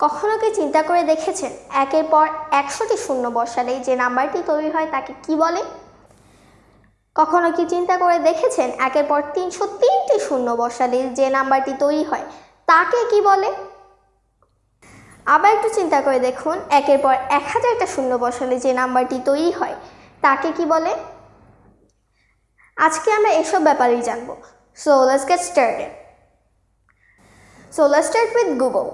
কখনো কি চিন্তা করে দেখেছেন? একের পর একশোটি শূন্য বসালে যে নাম্বারটি তৈরি হয় তাকে কি বলে? কখনো কি চিন্তা করে দেখেছেন? একের পর তিনশো তিনটি শূন্য বসালে যে নাম্বারটি তৈরি হয়, তাকে কি বলে? আবার একটু চিন্তা করে দেখুন, একের পর এক হাজারটা শূন্য বসালে যে নাম্বারটি তৈরি হয়, তাকে কি বলে? আজকে আমরা এসব ব্যাপারেই জানব। So let's get started so let's start with googol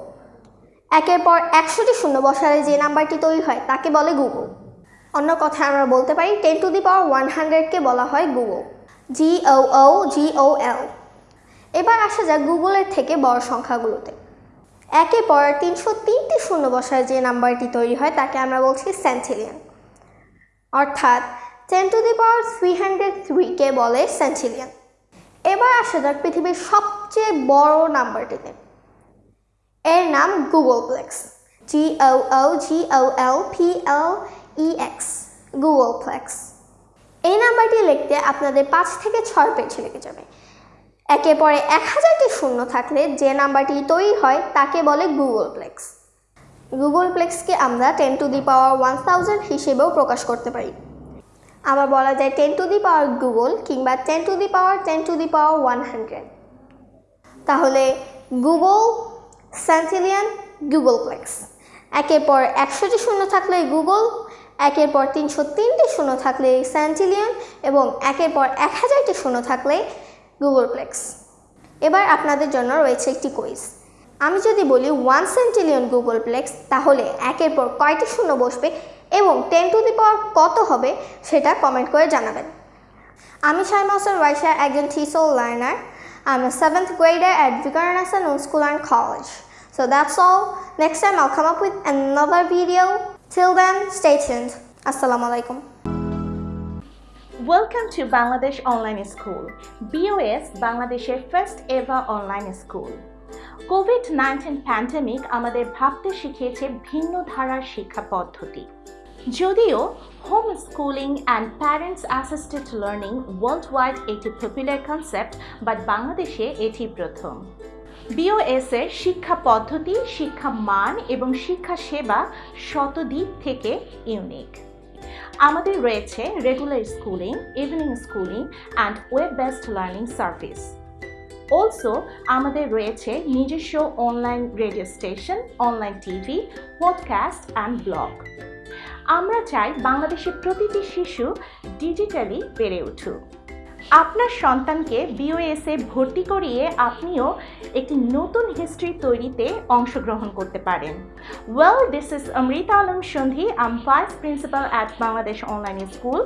একের পর একশোটি শূন্য বসালে যে নাম্বারটি তৈরি হয়, তাকে বলে গুগল অন্য কথায় আমরা বলতে পারি ten to the power one হান্ড্রেডকে বলা হয় গুগল জি ও ও জি ও এল এবার আসা যাক গুগলের থেকে বড় সংখ্যাগুলোতে। একে পর তিনশো তিনটি শূন্য বসায় যে নাম্বারটি তৈরি হয়, তাকে আমরা বলছি সেন্টিলিয়ন অর্থাৎ ten to the power three hundred থ্রিকে বলে সেন্টিলিয়ন এবার আসা যাক পৃথিবীর সবচেয়ে বড় নাম্বারটিতে। এর নাম googolplex O O G O L P L E X googolplex এই নাম্বারটি লিখতে আপনাদের পাঁচ থেকে ছয় পেজ লেগে যাবে। একে পরে এক হাজারটি শূন্য থাকলে যে নাম্বারটি তৈরি হয়, তাকে বলে গুগল প্লেক্স গুগল প্লেক্সকে আমরা ten to the power one thousand হিসেবেও প্রকাশ করতে পারি। আবার বলা যায় ten to the power googol কিংবা ten to the power ten to the power one hundred তাহলে গুগল সেন্টিলিয়ান গুগল প্লেক্স একের পর একশোটি শূন্য থাকলে গুগল একের পর তিনশো তিনটি শূন্য থাকলে সেন্টিলিয়ন এবং একের পর এক হাজারটি শূন্য থাকলে গুগল প্লেক্স এবার আপনাদের জন্য রয়েছে একটি কুইজ আমি যদি বলি ওয়ান সেন্টিলিয়ন গুগল প্লেক্স তাহলে একের পর কয়টি শূন্য বসবে এবং টেন টু দি পাওয়ার কত হবে সেটা কমেন্ট করে জানাবেন। আমি শাইমা হোসেন ওয়াইশা একজন TESOL learner. I'm a seventh grader at Vikarnasa Noon School and College. So that's all. Next time I'll come up with another video. Till then, stay tuned. Assalamu alaikum. Welcome to Bangladesh Online School, BOS বাংলাদেশের first ever online school Covid nineteen pandemic আমাদের ভাবতে শিখিয়েছে ভিন্ন ধারার শিক্ষা পদ্ধতি যদিও home schooling and parents assisted learning world wide একটি পপুলার কনসেপ্ট বাট বাংলাদেশে এটি প্রথম। বিওএস এর শিক্ষা পদ্ধতি, শিক্ষা মান এবং শিক্ষা সেবা শতদিক থেকে ইউনিক আমাদের রয়েছে regular schooling evening schooling and web based learning service also আমাদের রয়েছে নিজস্ব online radio station online TV podcast and blog আমরা চাই বাংলাদেশের প্রতিটি শিশু ডিজিটালি বেড়ে উঠুক। আপনার সন্তানকে বিওএসএ ভর্তি করিয়ে আপনিও একটি নতুন হিস্ট্রি তৈরিতে অংশগ্রহণ করতে পারেন। Well this is Amrita Alam Sandhi I'm vice principal at Bangladesh online school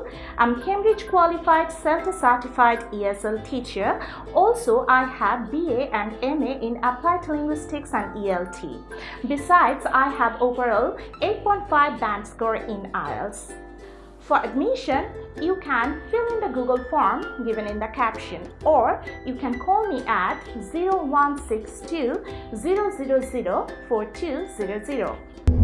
I'm Cambridge qualified self certified ESL teacher also I have BA and M A in applied linguistics and ELT besides I have overall eight point five band score in IELTS For admission, you can fill in the Google form given in the caption or you can call me at 0162 000 4200.